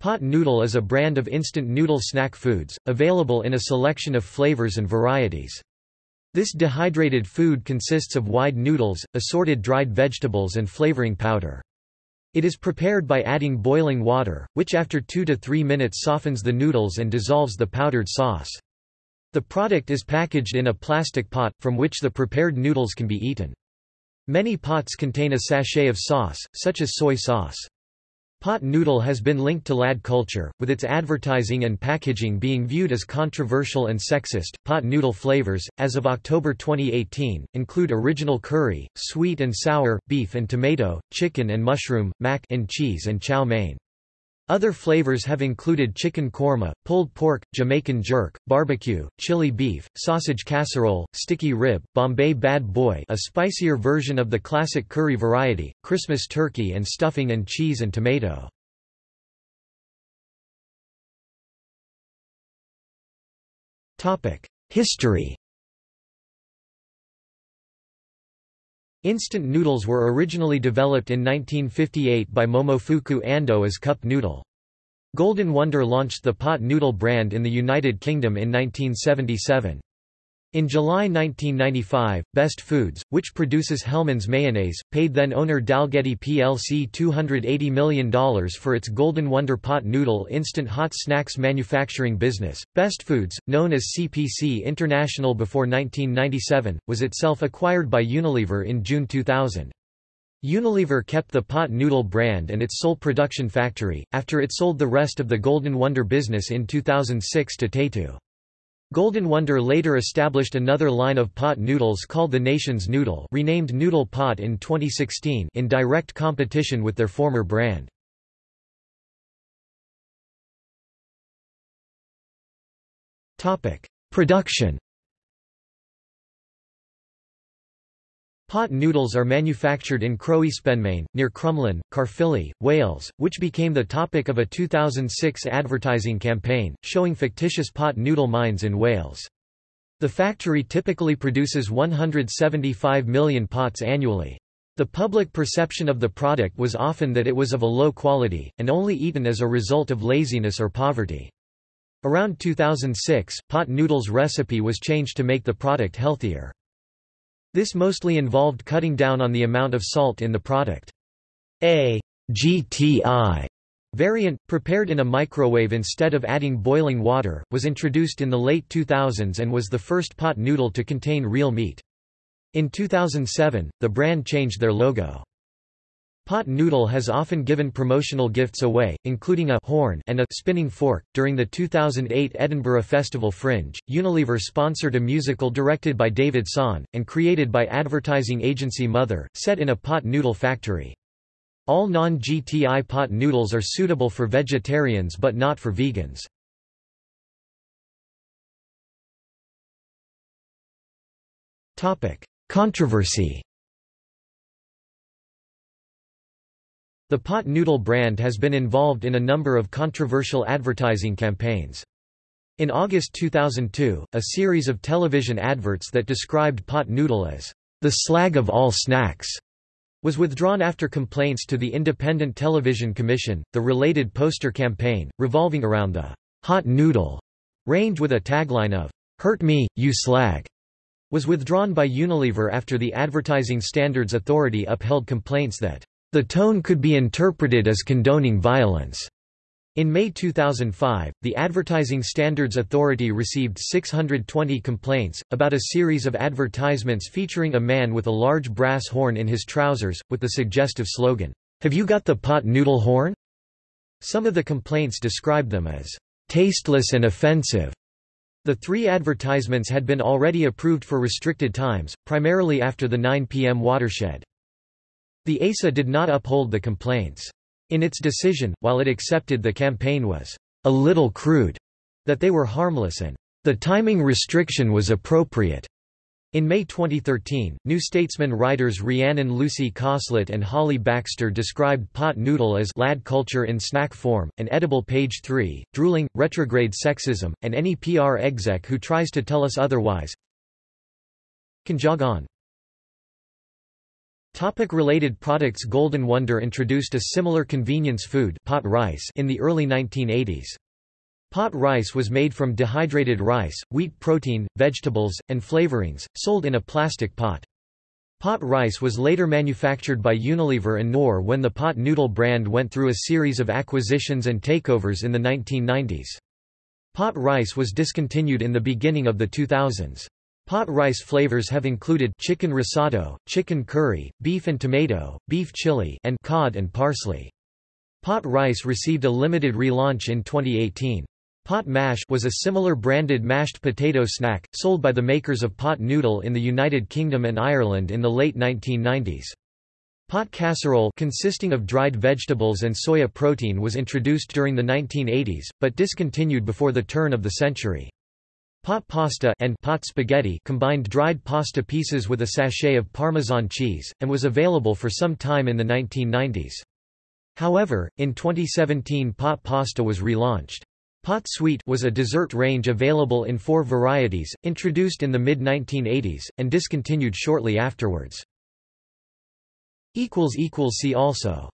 Pot noodle is a brand of instant noodle snack foods, available in a selection of flavors and varieties. This dehydrated food consists of wide noodles, assorted dried vegetables and flavoring powder. It is prepared by adding boiling water, which after 2 to 3 minutes softens the noodles and dissolves the powdered sauce. The product is packaged in a plastic pot, from which the prepared noodles can be eaten. Many pots contain a sachet of sauce, such as soy sauce. Pot noodle has been linked to lad culture, with its advertising and packaging being viewed as controversial and sexist. Pot noodle flavors, as of October 2018, include original curry, sweet and sour, beef and tomato, chicken and mushroom, mac and cheese and chow mein. Other flavors have included chicken korma, pulled pork, Jamaican jerk, barbecue, chili beef, sausage casserole, sticky rib, Bombay bad boy a spicier version of the classic curry variety, Christmas turkey and stuffing and cheese and tomato. History Instant noodles were originally developed in 1958 by Momofuku Ando as cup noodle. Golden Wonder launched the pot noodle brand in the United Kingdom in 1977. In July 1995, Best Foods, which produces Hellmann's mayonnaise, paid then-owner Dalgety plc $280 million for its Golden Wonder pot noodle instant hot snacks manufacturing business. Best Foods, known as CPC International before 1997, was itself acquired by Unilever in June 2000. Unilever kept the pot noodle brand and its sole production factory, after it sold the rest of the Golden Wonder business in 2006 to Tayto. Golden Wonder later established another line of pot noodles called the Nation's Noodle renamed Noodle Pot in 2016 in direct competition with their former brand. Production Pot noodles are manufactured in Croespenmaen, near Crumlin, Caerphilly, Wales, which became the topic of a 2006 advertising campaign, showing fictitious pot noodle mines in Wales. The factory typically produces 175 million pots annually. The public perception of the product was often that it was of a low quality, and only eaten as a result of laziness or poverty. Around 2006, pot noodles recipe was changed to make the product healthier. This mostly involved cutting down on the amount of salt in the product. A GTI variant, prepared in a microwave instead of adding boiling water, was introduced in the late 2000s and was the first pot noodle to contain real meat. In 2007, the brand changed their logo. Pot noodle has often given promotional gifts away, including a horn and a spinning fork. During the 2008 Edinburgh Festival Fringe, Unilever sponsored a musical directed by David Sohn, and created by advertising agency Mother, set in a pot noodle factory. All non-GTI pot noodles are suitable for vegetarians but not for vegans. Controversy The pot noodle brand has been involved in a number of controversial advertising campaigns. In August 2002, a series of television adverts that described pot noodle as the slag of all snacks was withdrawn after complaints to the Independent Television Commission. The related poster campaign, revolving around the hot noodle range with a tagline of Hurt me, you slag, was withdrawn by Unilever after the Advertising Standards Authority upheld complaints that the tone could be interpreted as condoning violence. In May 2005, the Advertising Standards Authority received 620 complaints, about a series of advertisements featuring a man with a large brass horn in his trousers, with the suggestive slogan, Have you got the pot noodle horn? Some of the complaints described them as tasteless and offensive. The three advertisements had been already approved for restricted times, primarily after the 9 p.m. watershed. The ASA did not uphold the complaints. In its decision, while it accepted the campaign was a little crude, that they were harmless and the timing restriction was appropriate. In May 2013, New Statesman writers Rhiannon Lucy Cosslett and Holly Baxter described pot noodle as lad culture in snack form, an edible page 3, drooling, retrograde sexism, and any PR exec who tries to tell us otherwise can jog on. Topic related products Golden Wonder introduced a similar convenience food pot rice in the early 1980s. Pot rice was made from dehydrated rice, wheat protein, vegetables, and flavorings, sold in a plastic pot. Pot rice was later manufactured by Unilever and Knorr when the pot noodle brand went through a series of acquisitions and takeovers in the 1990s. Pot rice was discontinued in the beginning of the 2000s. Pot rice flavors have included chicken risotto, chicken curry, beef and tomato, beef chili, and cod and parsley. Pot rice received a limited relaunch in 2018. Pot mash was a similar branded mashed potato snack, sold by the makers of pot noodle in the United Kingdom and Ireland in the late 1990s. Pot casserole consisting of dried vegetables and soya protein was introduced during the 1980s, but discontinued before the turn of the century. Pot pasta and pot spaghetti combined dried pasta pieces with a sachet of Parmesan cheese, and was available for some time in the 1990s. However, in 2017 pot pasta was relaunched. Pot sweet was a dessert range available in four varieties, introduced in the mid-1980s, and discontinued shortly afterwards. See also